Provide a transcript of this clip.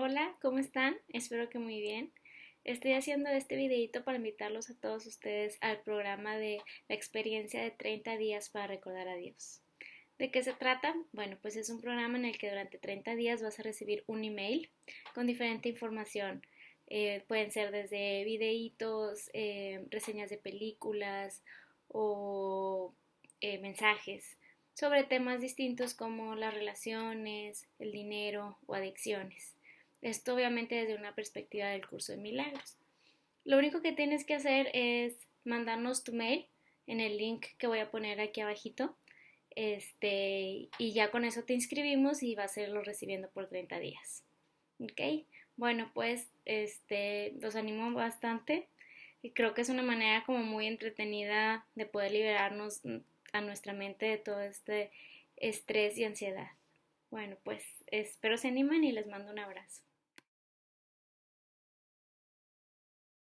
Hola, ¿cómo están? Espero que muy bien. Estoy haciendo este videito para invitarlos a todos ustedes al programa de la experiencia de 30 días para recordar a Dios. ¿De qué se trata? Bueno, pues es un programa en el que durante 30 días vas a recibir un email con diferente información. Eh, pueden ser desde videitos, eh, reseñas de películas o eh, mensajes sobre temas distintos como las relaciones, el dinero o adicciones. Esto obviamente desde una perspectiva del curso de milagros. Lo único que tienes que hacer es mandarnos tu mail en el link que voy a poner aquí abajito. Este, y ya con eso te inscribimos y vas a irlo recibiendo por 30 días. ¿Ok? Bueno, pues este, los animo bastante y creo que es una manera como muy entretenida de poder liberarnos a nuestra mente de todo este estrés y ansiedad. Bueno, pues espero se animen y les mando un abrazo.